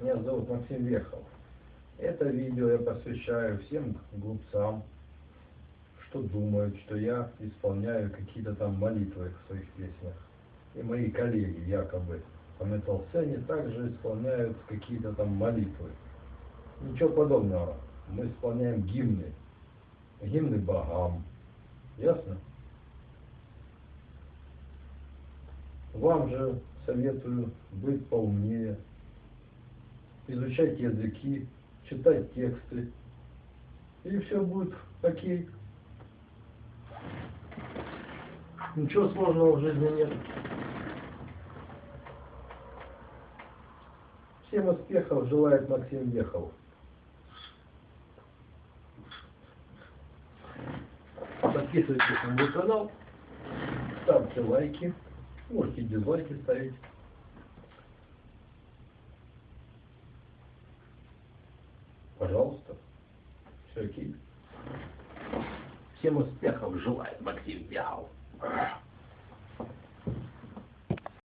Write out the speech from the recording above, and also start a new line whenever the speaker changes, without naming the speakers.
Меня зовут Максим Вехов. Это видео я посвящаю всем глупцам, что думают, что я исполняю какие-то там молитвы в своих песнях. И мои коллеги якобы по метал-сцене также исполняют какие-то там молитвы. Ничего подобного. Мы исполняем гимны. Гимны богам. Ясно? Вам же советую быть поумнее, изучать языки, читать тексты, и все будет окей. Ничего сложного в жизни нет. Всем успехов желает Максим Вехов. Подписывайтесь на мой канал, ставьте лайки, можете дизлайки ставить. Пожалуйста. Все окей. Всем успехов желаю, Максим Бяхов.